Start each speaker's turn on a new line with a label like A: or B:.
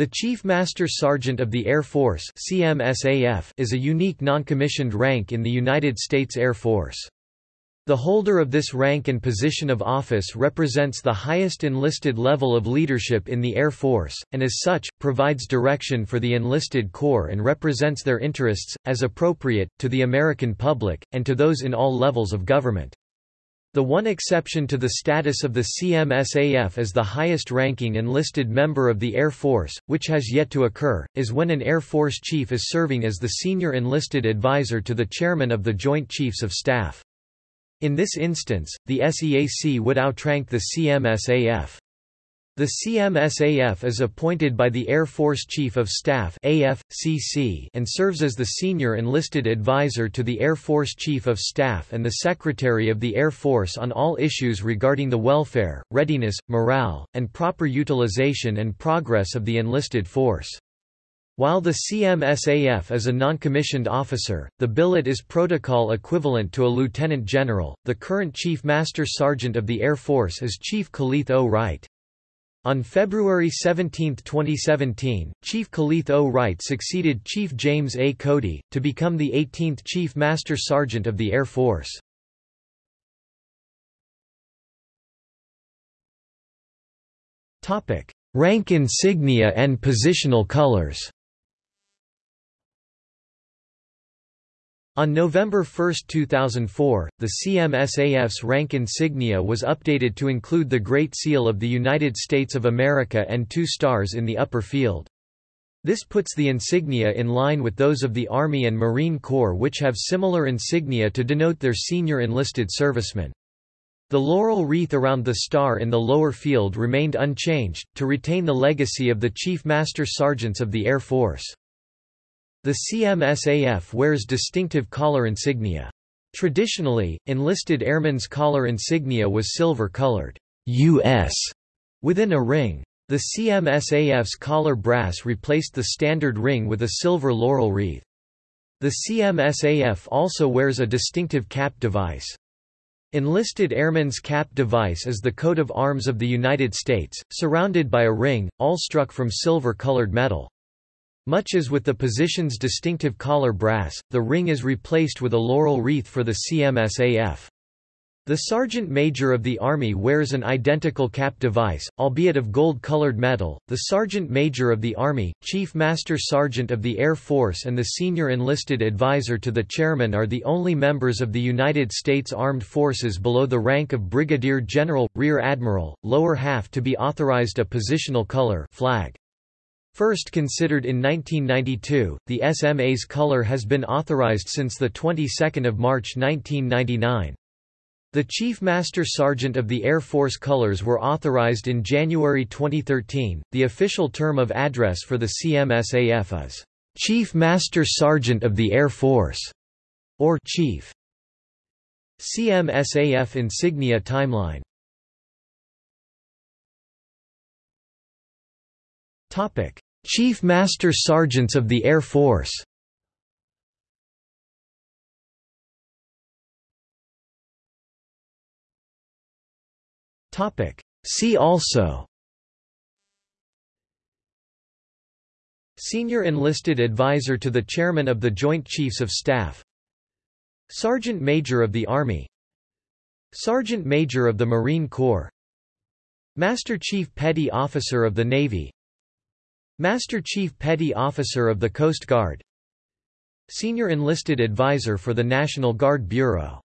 A: The Chief Master Sergeant of the Air Force CMSAF is a unique non-commissioned rank in the United States Air Force. The holder of this rank and position of office represents the highest enlisted level of leadership in the Air Force, and as such, provides direction for the enlisted corps and represents their interests, as appropriate, to the American public, and to those in all levels of government. The one exception to the status of the CMSAF as the highest-ranking enlisted member of the Air Force, which has yet to occur, is when an Air Force chief is serving as the senior enlisted advisor to the chairman of the Joint Chiefs of Staff. In this instance, the SEAC would outrank the CMSAF. The CMSAF is appointed by the Air Force Chief of Staff AFCC and serves as the senior enlisted advisor to the Air Force Chief of Staff and the Secretary of the Air Force on all issues regarding the welfare, readiness, morale, and proper utilization and progress of the enlisted force. While the CMSAF is a non-commissioned officer, the billet is protocol equivalent to a lieutenant general. The current Chief Master Sergeant of the Air Force is Chief Kaleth O. Wright. On February 17, 2017, Chief Kaleth O. Wright succeeded Chief James A. Cody, to become the 18th Chief Master Sergeant of the Air Force. Rank insignia and positional colors On November 1, 2004, the CMSAF's rank insignia was updated to include the Great Seal of the United States of America and two stars in the upper field. This puts the insignia in line with those of the Army and Marine Corps which have similar insignia to denote their senior enlisted servicemen. The laurel wreath around the star in the lower field remained unchanged, to retain the legacy of the Chief Master Sergeants of the Air Force. The CMSAF wears distinctive collar insignia. Traditionally, enlisted airmen's collar insignia was silver-colored U.S. within a ring. The CMSAF's collar brass replaced the standard ring with a silver laurel wreath. The CMSAF also wears a distinctive cap device. Enlisted Airmen's Cap device is the coat of arms of the United States, surrounded by a ring, all struck from silver-colored metal. Much as with the position's distinctive collar brass, the ring is replaced with a laurel wreath for the CMSAF. The Sergeant Major of the Army wears an identical cap device, albeit of gold-colored metal. The Sergeant Major of the Army, Chief Master Sergeant of the Air Force and the Senior Enlisted Advisor to the Chairman are the only members of the United States Armed Forces below the rank of Brigadier General, Rear Admiral, lower half to be authorized a positional color flag. First considered in 1992, the SMA's color has been authorized since the 22nd of March 1999. The Chief Master Sergeant of the Air Force colors were authorized in January 2013. The official term of address for the CMSAF is Chief Master Sergeant of the Air Force or Chief. CMSAF insignia timeline Chief Master Sergeants of the Air Force. See also. Senior Enlisted Advisor to the Chairman of the Joint Chiefs of Staff Sergeant Major of the Army Sergeant Major of the Marine Corps Master Chief Petty Officer of the Navy Master Chief Petty Officer of the Coast Guard. Senior Enlisted Advisor for the National Guard Bureau